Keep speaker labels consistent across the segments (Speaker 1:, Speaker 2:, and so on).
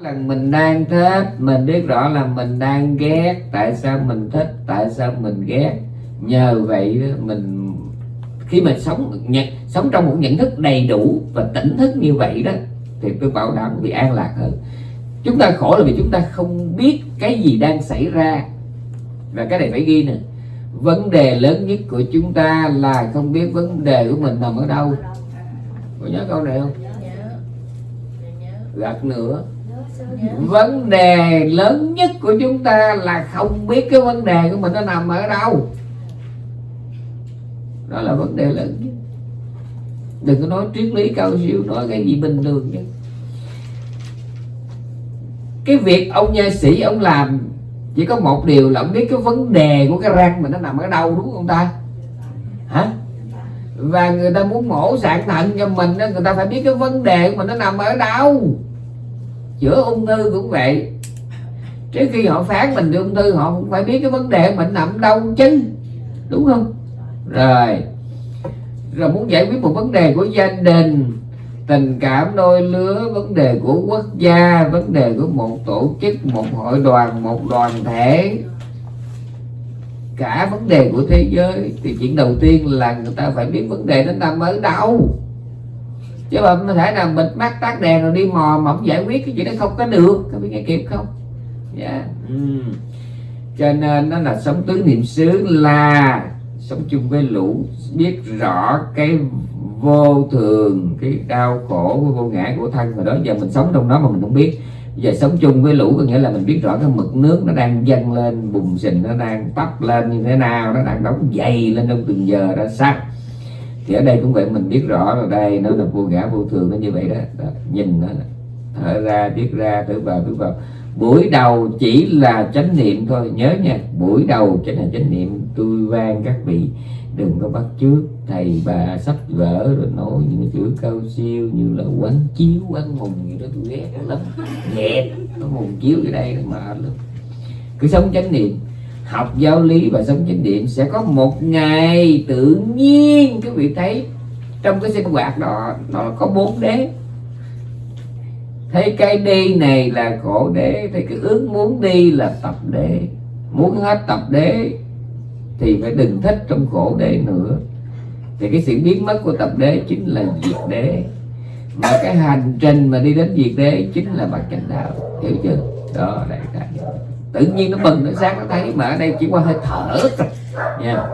Speaker 1: là mình đang thích. Mình biết rõ là mình đang ghét. Tại sao mình thích? Tại sao mình ghét? Nhờ vậy mình khi mình sống nhận, sống trong một nhận thức đầy đủ và tỉnh thức như vậy đó thì tôi bảo đảm bị an lạc hơn. Chúng ta khổ là vì chúng ta không biết cái gì đang xảy ra. Và cái này phải ghi nè. Vấn đề lớn nhất của chúng ta là không biết vấn đề của mình nằm ở đâu. Có nhớ câu này không? Gạt nữa vấn đề lớn nhất của chúng ta là không biết cái vấn đề của mình nó nằm ở đâu. Đó là vấn đề lớn nhất. Đừng có nói triết lý cao siêu, nói cái gì bình thường chứ. Cái việc ông nha sĩ ông làm, chỉ có một điều là ông biết cái vấn đề của cái răng mình nó nằm ở đâu, đúng không ta? Hả? Và người ta muốn mổ sạn thận cho mình người ta phải biết cái vấn đề của mình nó nằm ở đâu chữa ung thư cũng vậy. Trước khi họ phán mình ung thư, họ cũng phải biết cái vấn đề mình nằm đâu chứ đúng không? Rồi. Rồi muốn giải quyết một vấn đề của gia đình, tình cảm, đôi lứa, vấn đề của quốc gia, vấn đề của một tổ chức, một hội đoàn, một đoàn thể. Cả vấn đề của thế giới. Thì chuyện đầu tiên là người ta phải biết vấn đề nó nằm ở đâu chứ mà không thể nào bịt mắt tắt đèn rồi đi mò mà không giải quyết cái chuyện đó không có được. Có biết nghe kịp không? Dạ. Yeah. ừ. cho nên nó là sống tứ niệm xứ là sống chung với lũ biết rõ cái vô thường cái đau khổ vô ngã của thân. Rồi đó giờ mình sống trong đó mà mình không biết. Giờ sống chung với lũ có nghĩa là mình biết rõ cái mực nước nó đang dâng lên bùng sình nó đang tấp lên như thế nào nó đang đóng dày lên trong từng giờ ra sao thì ở đây cũng vậy mình biết rõ là đây nó là vô ngã vô thường nó như vậy đó, đó. nhìn nó thở ra biết ra thở vào biết vào. Buổi đầu chỉ là chánh niệm thôi nhớ nha buổi đầu chính là chánh niệm tôi vang các vị đừng có bắt trước thầy bà sắp vỡ rồi nói những chữ cao siêu như là quán chiếu quán mùng gì đó tôi ghét lắm ghét nó mùng chiếu ở đây mà lắm. Cứ sống chánh niệm học giáo lý và sống chánh niệm sẽ có một ngày tự nhiên quý vị thấy trong cái sinh hoạt đó, nó có bốn đế. Thấy cái đi này là khổ đế, thấy cái ước muốn đi là tập đế. Muốn hết tập đế thì phải đừng thích trong khổ đế nữa. Thì cái sự biến mất của tập đế chính là diệt đế. Mà cái hành trình mà đi đến diệt đế chính là bậc chánh đạo. Hiểu chưa? Đó, đại khái tự nhiên nó bừng, nó sáng, nó thấy mà ở đây chỉ qua hơi thở thôi. Nha.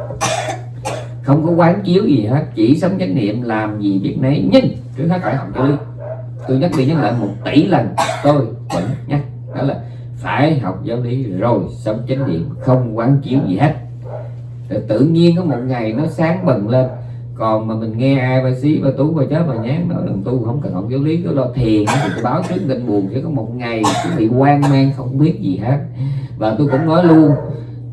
Speaker 1: Không có quán chiếu gì hết, chỉ sống chánh niệm, làm gì biết nấy. Nhưng, trước hết phải học cho tôi nhắc đi nhắc lại một tỷ lần, tôi vẫn nhắc. Đó là phải học giáo lý rồi sống chánh niệm, không quán chiếu gì hết. Rồi tự nhiên có một ngày nó sáng bừng lên còn mà mình nghe ai ba xí ba tú ba chết ba nhán nói đừng tu không cần học giáo lý cứ lo thiền thì tôi báo trước định buồn chỉ có một ngày bị quan mang, không biết gì hết. Và tôi cũng nói luôn,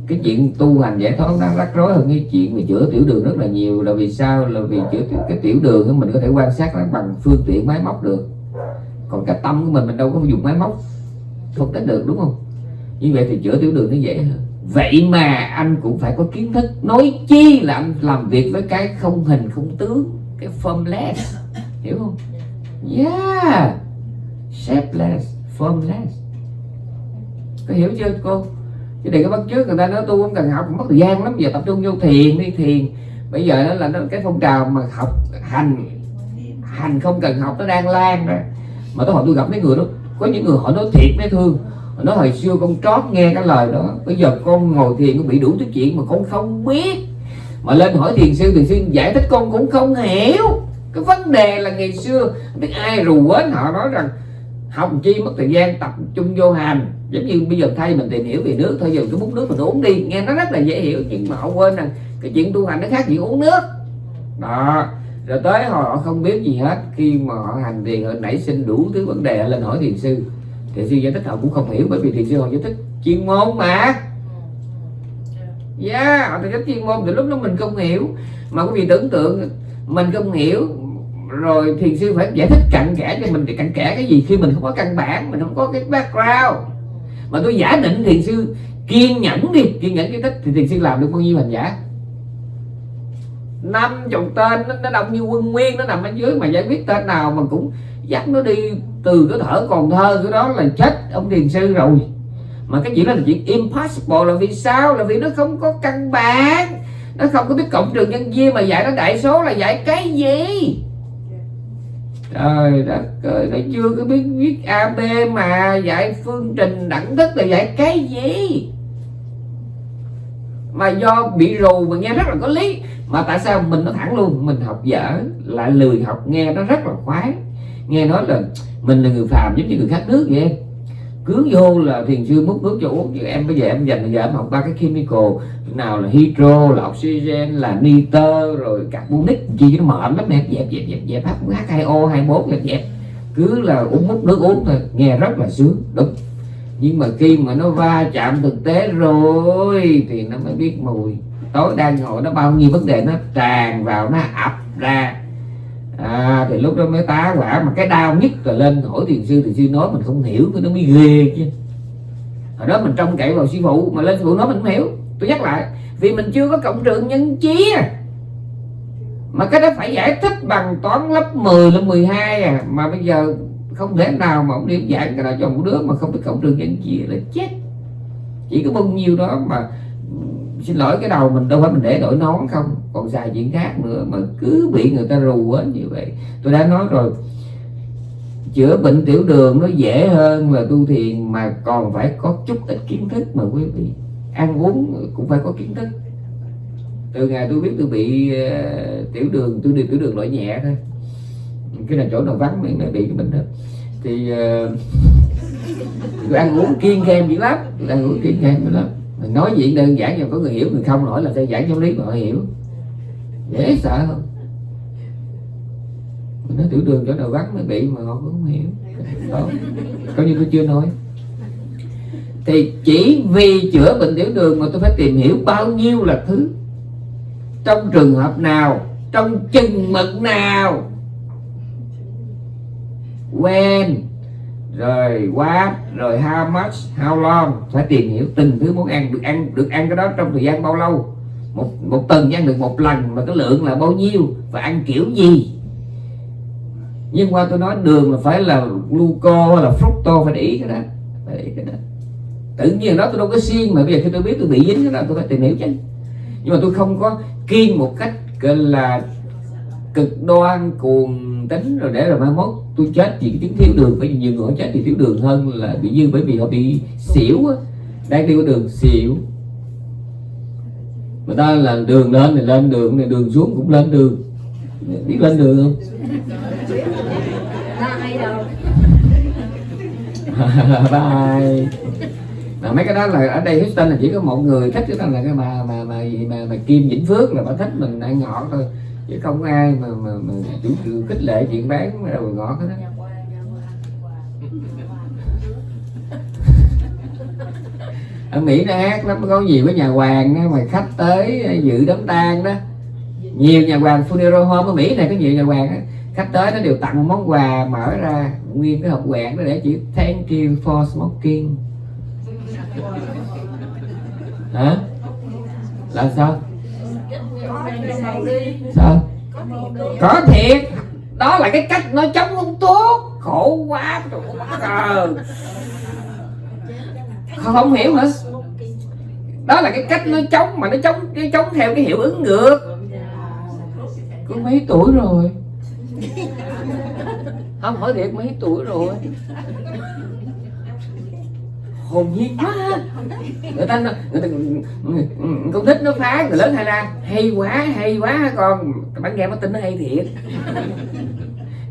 Speaker 1: cái chuyện tu hành giải thoát nó rắc rối hơn cái chuyện về chữa tiểu đường rất là nhiều. Là vì sao? Là vì chữa cái tiểu đường mình có thể quan sát nó bằng phương tiện máy móc được. Còn cái tâm của mình mình đâu có dùng máy móc, không tính được, đúng không? Như vậy thì chữa tiểu đường nó dễ hơn vậy mà anh cũng phải có kiến thức nói chi là anh làm việc với cái không hình, không tướng, cái formless hiểu không? Yeah. Shapeless formless có hiểu chưa, cô? Chứ để cái bắt trước người ta nói tôi không cần học, mất thời gian lắm, giờ tập trung vô thiền đi, thiền. Bây giờ đó là nó cái phong trào mà học hành hành không cần học, nó đang lan rồi mà tôi hỏi tôi gặp mấy người đó, có những người họ nói thiệt mấy thương nó hồi xưa con trót nghe cái lời đó, bây giờ con ngồi thiền con bị đủ thứ chuyện mà con không biết. Mà lên hỏi thiền sư thiền sư giải thích con cũng không hiểu. Cái vấn đề là ngày xưa biết ai rù quến họ nói rằng học chi mất thời gian tập trung vô hành. Giống như bây giờ thay mình tìm hiểu về nước thôi giờ cái bút nước mình uống đi. Nghe nó rất là dễ hiểu, nhưng mà họ quên rằng cái chuyện tu hành nó khác chuyện uống nước. Đó, rồi tới họ không biết gì hết, khi mà họ hành thiền, họ nảy sinh đủ thứ vấn đề lên hỏi thiền sư thiền sư giải thích họ cũng không hiểu bởi vì thiền sư họ giải thích chuyên môn mà. Yeah họ giải thích chuyên môn thì lúc đó mình không hiểu. Mà quý vị tưởng tượng mình không hiểu rồi thiền sư phải giải thích cặn kẽ cho mình. Thì cặn kẽ cái gì? Khi mình không có căn bản mình không có cái background. Mà tôi giả định thiền sư kiên nhẫn đi kiên nhẫn giải thích thì thiền sư làm được bao nhiêu hành giả? Năm chục tên nó, nó đông như quân nguyên nó nằm ở dưới mà giải quyết tên nào mà cũng dắt nó đi từ cái thở còn thơ, cái đó là chết ông thiền sư rồi. Mà cái chuyện đó là chuyện impossible, là vì sao? Là vì nó không có căn bản. Nó không có biết cộng trừ nhân chia mà dạy nó đại số là dạy cái gì? Trời đất ơi, nó chưa có biết viết ab mà dạy phương trình đẳng thức là dạy cái gì? Mà do bị rù mà nghe rất là có lý. Mà tại sao mình nó thẳng luôn, mình học dở lại lười học nghe, nó rất là khoái nghe nói là mình là người phàm giống như người khác nước vậy. Cứ vô là thiền sư múc nước cho uống. Chứ em bây giờ em dành giờ em học ba cái chemical. Nào là hydro, là oxygen, là nitơ, rồi carbonic. Chi nó mệt lắm em dẹp dẹp dẹp dẹp. H 2 o 21 dẹp dẹp. Cứ là uống múc nước uống thôi. Nghe rất là sướng, đúng. Nhưng mà khi mà nó va chạm thực tế rồi thì nó mới biết mùi. Tối đang ngồi nó bao nhiêu vấn đề nó tràn vào, nó ập ra à, thì lúc đó mới tá quả mà cái đau nhất là lên hỏi thiền sư thì sư nói mình không hiểu cái nó mới ghê chứ. Hồi đó mình trông cậy vào sư phụ mà lên sư phụ nói mình không hiểu. Tôi nhắc lại vì mình chưa có cộng trừ nhân chia à. mà cái đó phải giải thích bằng toán lớp 10 lớp 12 à. Mà bây giờ không thể nào mà ông điểm dạng cái đó cho một đứa mà không biết cộng trừ nhân chia là chết. Chỉ có bao nhiêu đó mà xin lỗi cái đầu mình đâu phải mình để đổi nón không. Còn xài chuyện khác nữa mà cứ bị người ta rù á như vậy. Tôi đã nói rồi chữa bệnh tiểu đường nó dễ hơn là tu thiền mà còn phải có chút ít kiến thức mà quý vị. Ăn uống cũng phải có kiến thức. Từ ngày tôi biết tôi bị uh, tiểu đường tôi đi tiểu đường loại nhẹ thôi. Cái là chỗ nào vắng mới, mới bị cái bệnh đó. Thì ờ, uh, tôi ăn uống kiêng khem dữ lắm tôi ăn uống kiêng khem dữ lắm mình nói chuyện đơn giản nhưng có người hiểu mình không nổi là sẽ giảng giáo lý mà họ hiểu. Dễ sợ không? Mình nói tiểu đường chỗ nào vắng mới bị mà họ cũng không hiểu. Đó. coi như tôi chưa nói. Thì chỉ vì chữa bệnh tiểu đường mà tôi phải tìm hiểu bao nhiêu là thứ trong trường hợp nào, trong chừng mực nào. When rồi what rồi how much, how long? Phải tìm hiểu từng thứ muốn ăn, được ăn được ăn cái đó trong thời gian bao lâu? Một một tuần ăn được một lần, mà cái lượng là bao nhiêu? Và ăn kiểu gì? Nhưng qua tôi nói đường là phải là gluco hay là fructo, phải để ý cái đó, phải để ý cái đó. Tự nhiên đó tôi đâu có xiên mà bây giờ khi tôi biết tôi bị dính cái đó, tôi phải tìm hiểu chứ. Nhưng mà tôi không có kiên một cách, gọi là cực đoan, cuồng tính rồi để rồi mai mốt tôi chết vì cái chứng thiếu đường. Bởi vì nhiều người chết vì thiếu đường hơn là bị dư bởi vì họ bị xỉu á. Đang đi qua đường xỉu. Người ta là đường lên thì lên đường này đường xuống cũng lên đường. Biết lên đường không? Bye. Mà mấy cái đó là ở đây Houston là chỉ có một người thích cái đó là cái mà mà mà mà, mà Kim Vĩnh Phước là bà thích mình ăn ngọt thôi chứ không ai mà mà, mà chủ trương khích lệ chuyện bán đầu ngọt hết đó ở Mỹ nó hát lắm có nhiều cái nhà hoàng đó, mà khách tới ờ, dự đám tang đó. Nhiều nhà hoàng funeral home ở Mỹ này có nhiều nhà hoàng đó. khách tới nó đều tặng một món quà mở ra nguyên cái hộp quẹt đó để chữ thank you for smoking. Hả? Là sao? Sao? Có thiệt đó là cái cách nó chống hút thuốc khổ quá trời không, không hiểu hả đó là cái cách nó chống mà nó chống nó chống theo cái hiệu ứng ngược. Có mấy tuổi rồi? Không hỏi thiệt mấy tuổi rồi hồn nhiên quá. Người ta người ta con thích nó phá người lớn hay la hay quá hay quá con. Bạn nghe nó tin nó hay thiệt.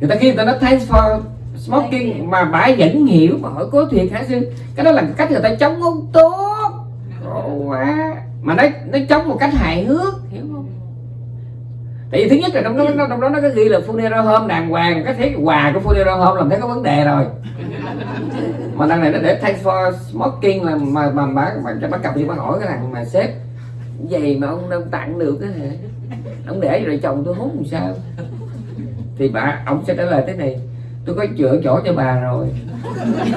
Speaker 1: Người ta khi người ta nói thanks for smoking mà bà vẫn hiểu mà hỏi có thiệt hả sư? Cái đó là cách người ta chống hút tốt. Quá. Mà nó nó chống một cách hài hước. Hiểu tại vì thứ nhất là trong đó trong đó nó có ghi là funeral home đàng hoàng cái thấy quà của funeral home làm thấy có vấn đề rồi. Mà đằng này nó để thanks for smoking là mà mà bà mà cho bắt cặp thì bà hỏi cái thằng mà sếp vậy mà ông đâu tặng được cái hả? Ông để rồi chồng tôi hút làm sao? Thì bà ông sẽ trả lời thế này tôi có chữa chỗ cho bà rồi.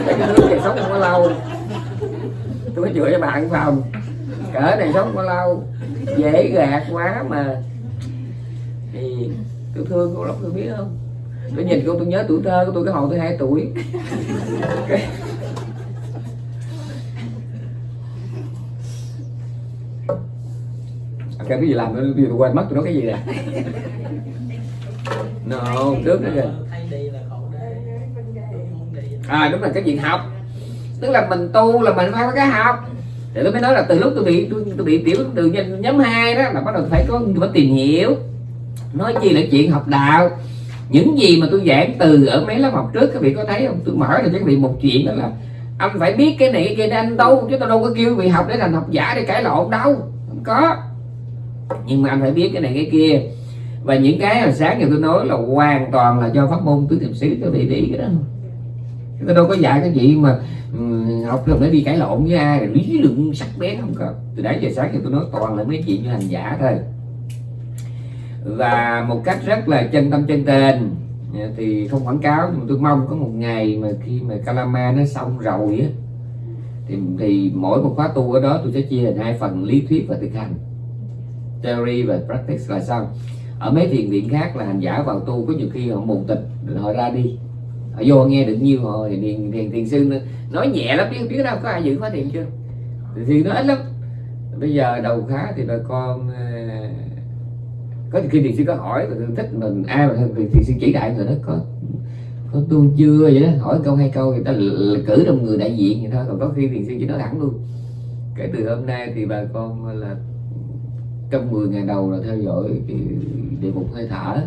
Speaker 1: Cái nước này sống không có lâu. Tôi có chữa cho bà ăn phòng. Cỡ này sống không có lâu. Dễ gạt quá mà thì tôi thương cô lắm tôi biết không? Tôi nhìn cô tôi nhớ tuổi thơ của tôi cái hồi tôi hai tuổi. Cái... À, cái gì làm nó tôi quên mất tôi nói cái gì nè? No trước nữa kìa. À đúng là cái chuyện học. Tức là mình tu là mình phải có cái học. Để tôi mới nói là từ lúc tôi bị tôi, tôi bị tiểu từ nhóm 2 đó là bắt đầu phải có phải tìm hiểu nói chi là chuyện học đạo. Những gì mà tôi giảng từ ở mấy lớp học trước các vị có thấy không? Tôi mở ra cho các vị một chuyện đó là anh phải biết cái này cái kia để anh tu chứ tôi đâu có kêu vị học để thành học giả để cãi lộn đâu. Không có. Nhưng mà anh phải biết cái này cái kia. Và những cái hồi sáng giờ tôi nói là hoàn toàn là do pháp môn tứ niệm xứ các vị để ý cái đó. Tôi đâu có dạy cái gì mà um, học rồi để đi cãi lộn với ai lý luận sắc bén không có. Từ đấy giờ sáng thì tôi nói toàn là mấy chuyện như hành giả thôi và một cách rất là chân tâm chân tình à, thì không quảng cáo nhưng tôi mong có một ngày mà khi mà Kalama nó xong rồi á thì, thì mỗi một khóa tu ở đó tôi sẽ chia thành hai phần lý thuyết và thực hành. Theory và practice là xong. Ở mấy thiền viện khác là hành giả vào tu có nhiều khi họ mù tịch họ ra đi. Họ vô nghe được nhiêu họ thì thiền thiền, thiền sư nói nhẹ lắm biết biết đâu có ai giữ khóa thiền chưa? Thì nó ít lắm. Bây giờ đầu khá thì bà con à, có khi thiền sư có hỏi và thích mình ai mà thiền sư chỉ đại người đó có có tu chưa vậy đó? Hỏi câu hai câu người ta cử trong người đại diện vậy thôi còn có khi thiền sư chỉ nói thẳng luôn. Kể từ hôm nay thì bà con là trong 10 ngày đầu là theo dõi cái địa mục hơi thở.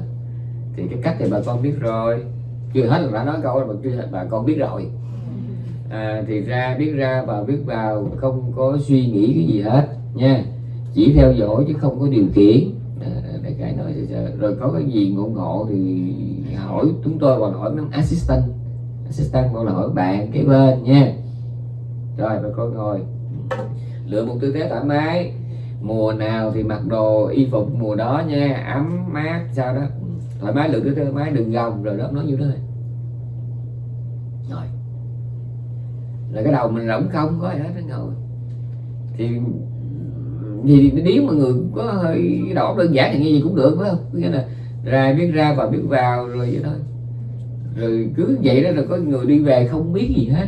Speaker 1: Thì cái cách thì bà con biết rồi. Chưa hết là đã nói câu mà chưa hết bà con biết rồi. À, thì ra biết ra và biết vào không có suy nghĩ cái gì hết nha. Chỉ theo dõi chứ không có điều khiển đại cái nói rồi có cái gì ngộ ngộ thì hỏi chúng tôi hoặc hỏi mấy assistant. Assistant hoặc là hỏi bạn cái bên nha. Rồi, bà con ngồi lựa một tư thế thoải mái. Mùa nào thì mặc đồ y phục mùa đó nha. Ấm mát, sao đó. Thoải mái, lựa tư thế thoải mái đừng gồng rồi đó nói như thế. Rồi. Là cái đầu mình rỗng không, có gì hết nó ngồi. Thì thì nếu mà người có hơi đầu đơn giản thì nghe gì cũng được, phải không? Nghĩa là ra biết ra và biết vào rồi vậy thôi. Rồi cứ vậy đó là có người đi về không biết gì hết.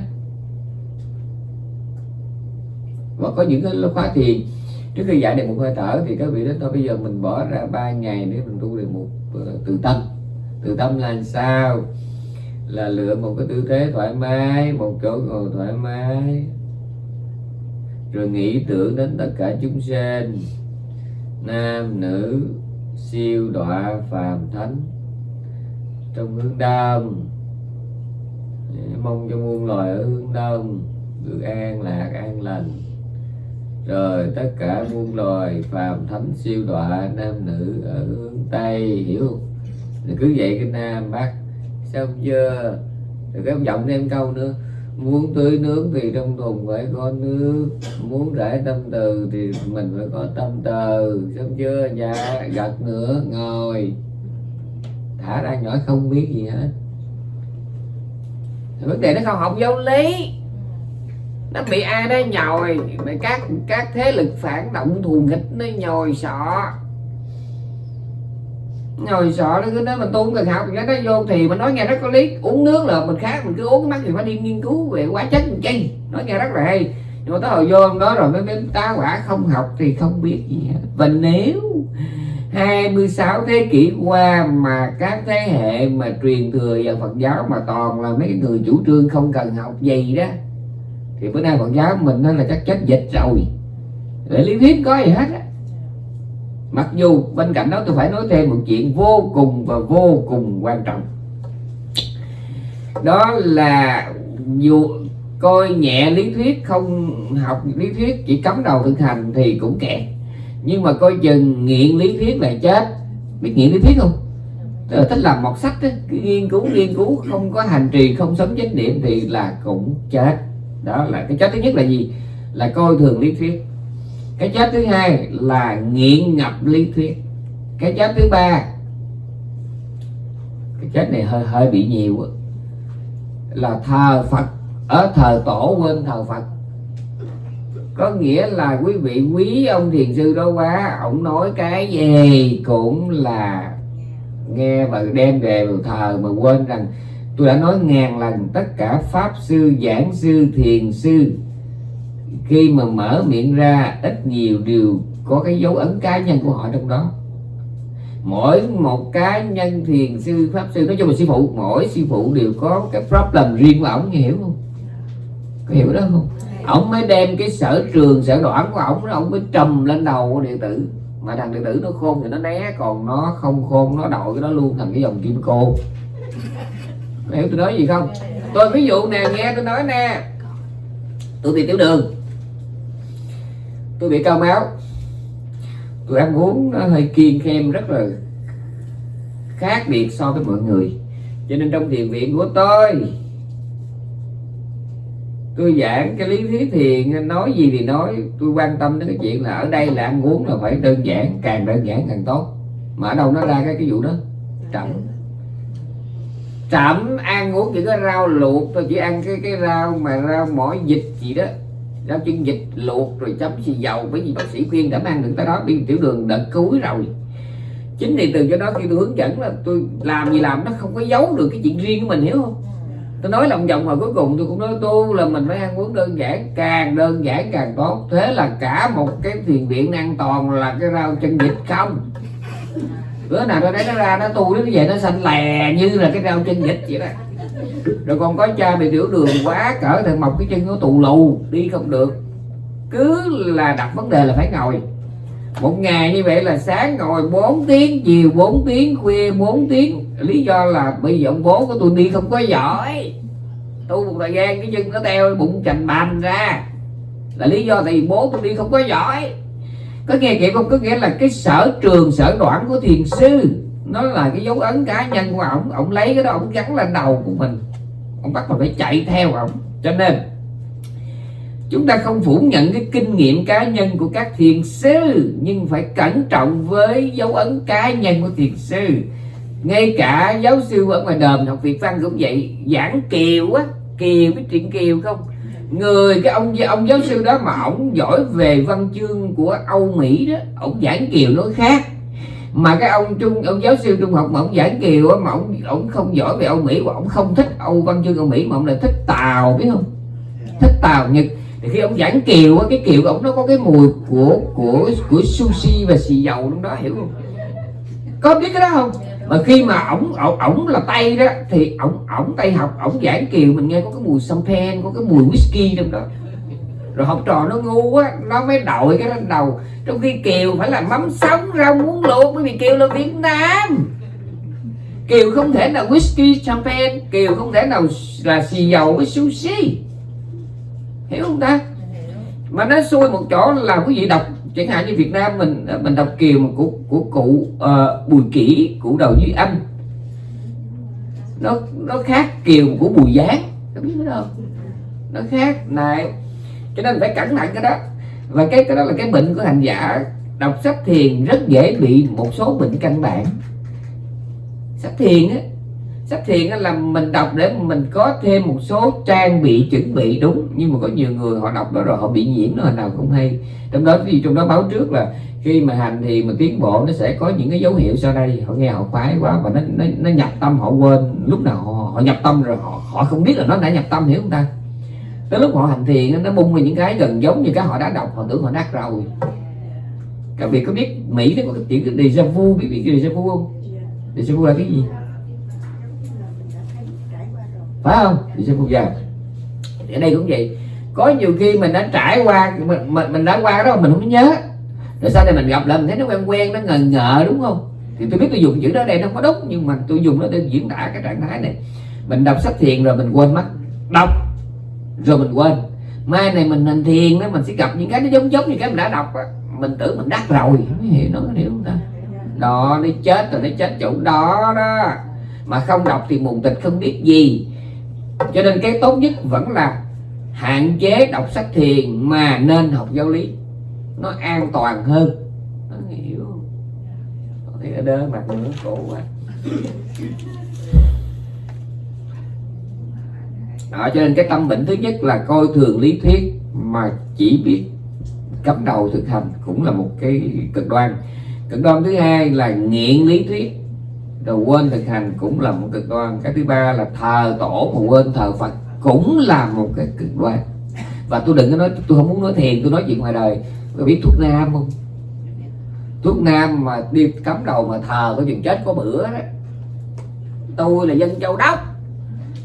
Speaker 1: Và có những cái khóa thiền trước khi giải được một hơi thở thì các vị đến thôi bây giờ mình bỏ ra ba ngày để mình tu được một ờ, tự tâm. Tự tâm là sao? Là lựa một cái tư thế thoải mái, một chỗ ngồi thoải mái rồi nghĩ tưởng đến tất cả chúng sinh. Nam, nữ, siêu, đọa, phàm, thánh. Trong hướng đông. Mong cho muôn loài ở hướng đông được an lạc, an lành. Rồi tất cả muôn loài, phàm, thánh, siêu, đọa, nam, nữ ở hướng tây, hiểu không? Cứ vậy cái nam bắc. Xong chưa rồi cái ông giọng thêm câu nữa muốn tưới nước thì trong thùng phải có nước. Muốn rải tâm từ thì mình phải có tâm từ. Xong chưa? Dạ gật nữa ngồi. Thả ra nhỏ không biết gì hết. Vấn đề nó không học giáo lý. Nó bị ai đó nhồi. Các các thế lực phản động thù nghịch nó nhồi sọ ngồi sợ nó cứ nói mình tu không cần học cái nó vô thì mình nói nghe rất có lý. Uống nước là mình khác, mình cứ uống cái mắt thì phải đi nghiên cứu về hóa chất mình chi. Nói nghe rất là hay. Nhưng mà tới hồi vô đó rồi mới biết tá quả không học thì không biết gì hết. Và nếu 26 thế kỷ qua mà các thế hệ mà truyền thừa vào Phật giáo mà toàn là mấy người chủ trương không cần học gì đó, thì bữa nay Phật giáo mình nó là chắc chết dịch rồi. Để lý thuyết có gì hết á mặc dù bên cạnh đó tôi phải nói thêm một chuyện vô cùng và vô cùng quan trọng. Đó là dù coi nhẹ lý thuyết không học lý thuyết chỉ cắm đầu thực hành thì cũng kẹt nhưng mà coi chừng nghiện lý thuyết là chết. Biết nghiện lý thuyết không? Tức thích làm một sách đó, nghiên cứu nghiên cứu không có hành trì không sống chánh niệm thì là cũng chết. Đó là cái chết thứ nhất là gì? Là coi thường lý thuyết cái chết thứ hai là nghiện ngập lý thuyết. Cái chết thứ ba, cái chết này hơi hơi bị nhiều là thờ phật. Ở thờ tổ quên thờ phật. Có nghĩa là quý vị quý ông thiền sư đó quá, ông nói cái gì cũng là nghe và đem về vào thờ mà quên rằng, tôi đã nói ngàn lần, tất cả pháp sư, giảng sư, thiền sư khi mà mở miệng ra, ít nhiều đều có cái dấu ấn cá nhân của họ trong đó. Mỗi một cá nhân thiền sư, pháp sư, nói chung là sư phụ, mỗi sư phụ đều có cái problem riêng của ổng hiểu không? Có hiểu đó không? Ổng mới đem cái sở trường, sở đoạn của ổng ổng mới trầm lên đầu của đệ tử. Mà thằng đệ tử nó khôn thì nó né, còn nó không khôn, nó đội cái đó luôn thành cái dòng kim cô. Hiểu tôi nói gì không? Tôi ví dụ nè, nghe tôi nói nè. Tôi bị tiểu đường tôi bị cao máu. Tôi ăn uống nó hơi kiêng khem, rất là khác biệt so với mọi người. Cho nên trong thiền viện của tôi tôi giảng cái lý thuyết thiền, nói gì thì nói. Tôi quan tâm đến cái chuyện là ở đây là ăn uống là phải đơn giản, càng đơn giản càng tốt. Mà ở đâu nó ra cái cái vụ đó? Chậm chậm ăn uống chỉ có rau luộc, tôi chỉ ăn cái cái rau mà rau mỏi dịch gì đó rau chân vịt luộc rồi chấm xì dầu bởi vì bác sĩ khuyên đã mang được tới đó, đi tiểu đường đợt cuối rồi. Chính vì từ cho đó khi tôi hướng dẫn là tôi làm gì làm, nó không có giấu được cái chuyện riêng của mình, hiểu không? Tôi nói lòng vòng mà cuối cùng, tôi cũng nói tu là mình phải ăn uống đơn giản, càng đơn giản càng tốt. Thế là cả một cái thiền viện an toàn là cái rau chân vịt không? Bữa nào tôi thấy nó ra, nó tu nó vậy, nó xanh lè như là cái rau chân vịt vậy đó. Rồi còn có cha bị tiểu đường quá cỡ thì mọc cái chân nó tù lù, đi không được. Cứ là đặt vấn đề là phải ngồi. Một ngày như vậy là sáng ngồi 4 tiếng, chiều 4 tiếng, khuya 4 tiếng. Lý do là bây giờ ông bố của tôi đi không có giỏi. Tu một thời gian, cái chân nó teo, bụng chành bành ra. Là lý do tại vì bố tôi đi không có giỏi có nghe vậy không? Có nghĩa là cái sở trường, sở đoạn của thiền sư, nó là cái dấu ấn cá nhân của ổng ổng lấy cái đó ổng gắn lên đầu của mình. Ổng bắt mình phải chạy theo ổng cho nên, chúng ta không phủ nhận cái kinh nghiệm cá nhân của các thiền sư, nhưng phải cẩn trọng với dấu ấn cá nhân của thiền sư. Ngay cả giáo sư ở ngoài đờm học việt văn cũng vậy. Giảng kiều á, kiều biết chuyện kiều không? Người cái ông ông giáo sư đó mà ổng giỏi về văn chương của âu mỹ đó ổng giảng kiều nó khác. Mà cái ông trung ông giáo sư trung học mà ông giảng kiều á mà ông ông không giỏi về âu mỹ và ông không thích âu văn chương âu mỹ mà ông lại thích tàu biết không? Thích tàu nhật. Thì khi ông giảng kiều á cái kiều ông nó có cái mùi của của của sushi và xì dầu trong đó hiểu không? Có biết cái đó không mà khi mà ổng ổng ổng là tây đó, thì ổng ổng tây học, ổng giảng kiều, mình nghe có cái mùi champagne, có cái mùi whisky trong đó. Rồi học trò nó ngu quá, nó mới đội cái lên đầu. Trong khi kiều phải là mắm sống rau muống luộc bởi vì kiều là việt nam. Kiều không thể nào whisky, champagne, kiều không thể nào là xì dầu với sushi. Hiểu không ta? Mà nó xui một chỗ là quý vị đọc chẳng hạn như Việt Nam mình ờ, mình đọc kiều mà của của cụ uh, Bùi Kỷ cụ đầu Duy anh nó nó khác kiều của Bùi Giáng. Có biết đó không? Nó khác này. Cho nên phải cẩn thận cái đó. Và cái cái đó là cái bệnh của hành giả. Đọc sách thiền rất dễ bị một số bệnh căn bản. Sách thiền á sách thiền là mình đọc để mình có thêm một số trang bị chuẩn bị đúng. Nhưng mà có nhiều người họ đọc đó rồi họ bị nhiễm nó nào cũng hay. Trong đó thì trong đó báo trước là khi mà hành thì mà tiến bộ nó sẽ có những cái dấu hiệu sau đây. Họ nghe họ khoái quá và nó nó, nó nhập tâm họ quên. Lúc nào họ, họ nhập tâm rồi họ họ không biết là nó đã nhập tâm hiểu không ta? Tới lúc họ hành thiền nó bung ra những cái gần giống như cái họ đã đọc họ tưởng họ đắc rồi. Các vị có biết mỹ nó có cái chuyện déjà vu bị bị déjà vu không? Déjà vu là cái gì? Phải không? Thì sẽ phục giờ ở đây cũng vậy. Có nhiều khi mình đã trải qua mình, mình đã qua đó mình không nhớ. Rồi sau này mình gặp lại mình thấy nó quen quen nó ngờ ngờ đúng không? Thì tôi biết tôi dùng chữ đó đây nó không có đúng nhưng mà tôi dùng nó để diễn tả cái trạng thái này. Mình đọc sách thiền rồi mình quên mất. Đọc rồi mình quên. Mai này mình hành thiền đó mình sẽ gặp những cái nó giống giống như cái mình đã đọc á. Mình tưởng mình đắc rồi. Mới hiểu nó hiểu không ta? Đó nó chết rồi nó chết chỗ đó đó. Mà không đọc thì mù tịch không biết gì cho nên cái tốt nhất vẫn là hạn chế đọc sách thiền mà nên học giáo lý. Nó an toàn hơn. Nó hiểu. Thấy đỡ đơ mặt nữa cổ quá. Đó, cho nên cái tâm bệnh thứ nhất là coi thường lý thuyết mà chỉ biết cắm đầu thực hành cũng là một cái cực đoan. Cực đoan thứ hai là nghiện lý thuyết rồi quên thực hành cũng là một cực đoan. Cái thứ ba là thờ tổ mà quên thờ phật cũng là một cái cực đoan. Và tôi đừng có nói tôi không muốn nói thiền tôi nói chuyện ngoài đời. Tôi biết thuốc nam không? Thuốc nam mà đi cắm đầu mà thờ có chuyện chết có bữa đó. Tôi là dân châu đốc.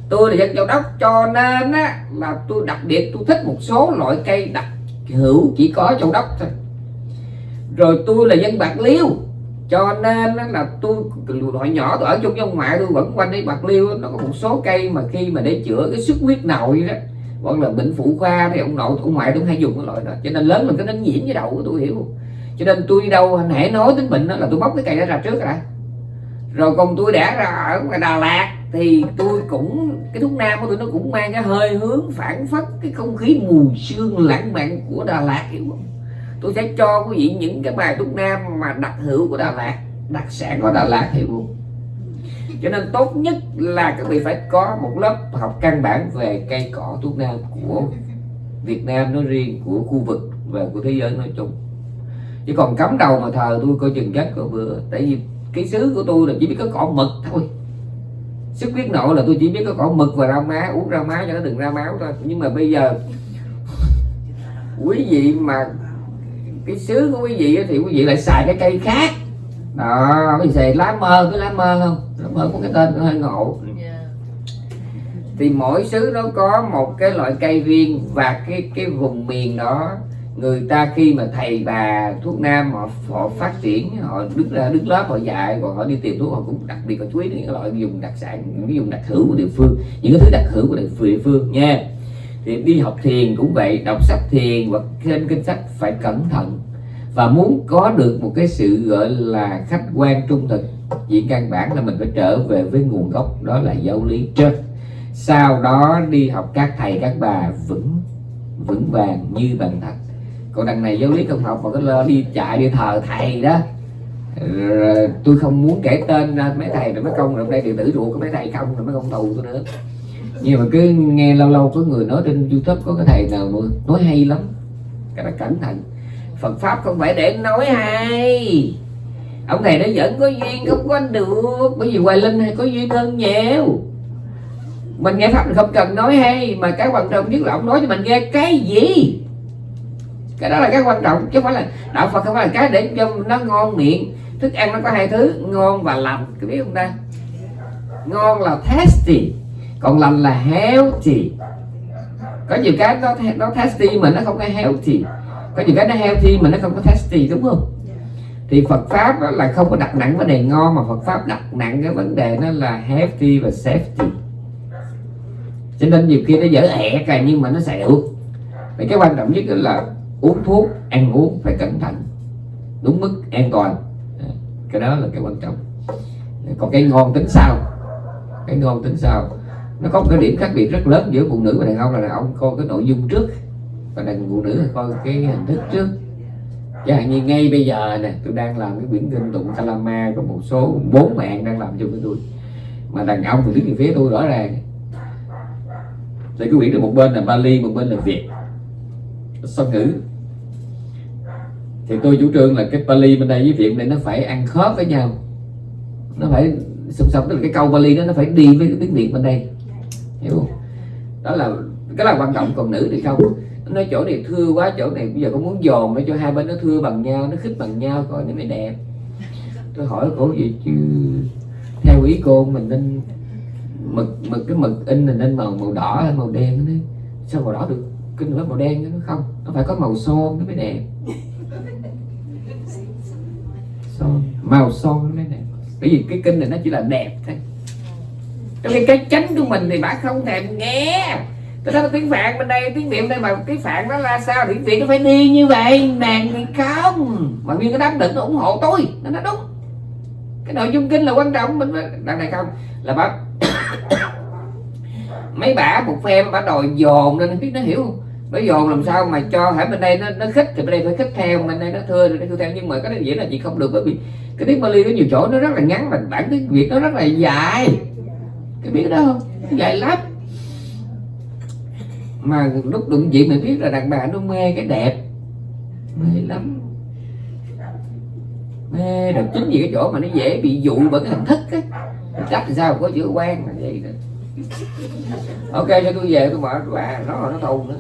Speaker 1: Tôi là dân châu đốc cho nên á, là tôi đặc biệt tôi thích một số loại cây đặc hữu chỉ có châu đốc thôi. Rồi tôi là dân bạc liêu cho nên là tôi hồi nhỏ, tôi ở chung với ông ngoại tôi vẫn quanh đi bạc liêu nó có một số cây mà khi mà để chữa cái xuất huyết nội đó, hoặc là bệnh phụ khoa thì ông nội, ông ngoại tôi hay dùng cái loại đó. Cho nên lớn là cái nó nhiễm với đầu của tôi, hiểu cho nên tôi đi đâu hãy nói tính bệnh đó là tôi bóc cái cây đó ra trước rồi rồi còn tôi đã ra ở ngoài Đà Lạt thì tôi cũng, cái thuốc nam của tôi nó cũng mang cái hơi hướng phản phất cái không khí mùi sương lãng mạn của Đà Lạt, hiểu không? Tôi sẽ cho quý vị những cái bài thuốc nam mà đặc hữu của Đà Lạt, đặc sản của Đà Lạt hiểu không cho nên tốt nhất là các vị phải có một lớp học căn bản về cây cỏ thuốc nam của Việt Nam nói riêng, của khu vực và của thế giới nói chung. Chứ còn cắm đầu mà thờ tôi coi chừng chết rồi vừa. Tại vì cái xứ của tôi là chỉ biết có cỏ mực thôi. Sức huyết nội là tôi chỉ biết có cỏ mực và rau má, uống rau má cho nó đừng ra máu thôi. Nhưng mà bây giờ, quý vị mà cái xứ của quý vị thì quý vị lại xài cái cây khác. Đó quý vị xài lá mơ cái lá mơ không? Lá mơ có cái tên nó hơi ngộ. Thì mỗi xứ nó có một cái loại cây riêng và cái cái vùng miền đó người ta khi mà thầy bà thuốc nam họ họ phát triển họ đứng ra đứng lớp họ dạy còn họ đi tìm thuốc họ cũng đặc biệt họ chú ý đến những loại dùng đặc sản những cái dùng đặc hữu của địa phương những cái thứ đặc hữu của địa phương nha thì đi học thiền cũng vậy, đọc sách thiền hoặc trên kinh sách phải cẩn thận. Và muốn có được một cái sự gọi là khách quan trung thực chỉ căn bản là mình phải trở về với nguồn gốc, đó là giáo lý trên. Sau đó đi học các thầy, các bà vững vững vàng như bằng thật. Còn đằng này giáo lý không học mà có đi chạy đi thờ thầy đó. Rồi, tôi không muốn kể tên mấy thầy rồi mấy công, rồi đây điện tử ruột của mấy thầy không, rồi mấy công tù tôi nữa nhưng mà cứ nghe lâu lâu có người nói trên youtube có cái thầy nào mà nói hay lắm. Cái đó cẩn thận. Phật pháp không phải để nói hay. Ông thầy nó vẫn có duyên, không có được. Bởi vì hoài linh hay có duyên hơn nhiều. Mình nghe pháp mình không cần nói hay, mà cái quan trọng nhất là ông nói cho mình nghe cái gì. Cái đó là cái quan trọng, chứ không phải là đạo phật không phải là cái để cho nó ngon miệng. Thức ăn nó có hai thứ, ngon và lành. Có biết không ta? Ngon là tasty còn lành là healthy. Có nhiều cái nó nó tasty mà nó không có healthy. Có nhiều cái nó healthy mà nó không có tasty đúng không? Thì Phật pháp đó là không có đặt nặng vấn đề ngon mà Phật pháp đặt nặng cái vấn đề nó là healthy và safety. Cho nên nhiều khi nó dở ẹ cả nhưng mà nó sẽ được thì cái quan trọng nhất là uống thuốc ăn uống phải cẩn thận. Đúng mức an toàn. Cái đó là cái quan trọng. Còn cái ngon tính sao? Cái ngon tính sao nó có một cái điểm khác biệt rất lớn giữa phụ nữ và đàn ông là đàn ông coi cái nội dung trước và đàn phụ nữ coi cái hình thức trước. Chẳng hạn như ngay bây giờ nè, tôi đang làm cái quyển kinh tụng Kalama có một số bốn bạn đang làm chung với tôi. Mà đàn ông thì đứng về phía tôi rõ ràng. Thì cái quyển được một bên là Bali, một bên là Việt. Song ngữ? Thì tôi chủ trương là cái Bali bên đây với Việt này nó phải ăn khớp với nhau. Nó phải song song, tức là cái câu Bali đó nó phải đi với cái tiếng Việt bên đây hiểu không? Đó là cái là quan trọng còn nữ thì không. Nói chỗ này thưa quá, chỗ này bây giờ có muốn dồn để cho hai bên nó thưa bằng nhau, nó khích bằng nhau, coi nó mới đẹp. Tôi hỏi cổ gì chứ, theo ý cô mình nên mực mực, cái mực in mình nên màu màu đỏ hay màu đen đấy? Sao màu đỏ được? Kinh nữa màu đen nó không, nó phải có màu son nó mới đẹp. Son, màu son nó mới đẹp. Bởi vì cái kinh này nó chỉ là đẹp thôi trong khi cái chánh của mình thì bà không thèm nghe. Tôi nói tiếng Phạn bên đây, tiếng Việt đây mà cái Phạn nó là sao? Tiếng Việt nó phải đi như vậy, nàng thì không. Mà nguyên cái đám định ủng hộ tôi, nó nói đúng. Cái nội dung kinh là quan trọng, mình đằng này không. Là bà Mấy bả một phen bả đòi dồn nên biết nó hiểu không? Dồn làm sao mà cho hãy bên đây nó nó khích thì bên đây phải khích theo, bên đây nó thưa thì nó thưa theo. Nhưng mà cái đó dễ là chị không được bởi vì cái tiếng Bali có nhiều chỗ nó rất là ngắn mà bản tiếng Việt nó rất là dài. Cái biết đó. Không? Dài lắm. Mà lúc đụng diện mình biết là đàn bà nó mê cái đẹp. Mê lắm. Mê được chính vì cái chỗ mà nó dễ bị dụ bởi cái hình thức á. Cách thì sao có chữ quen là vậy đó. Ok cho tôi về tôi mở quá nó nó thù nữa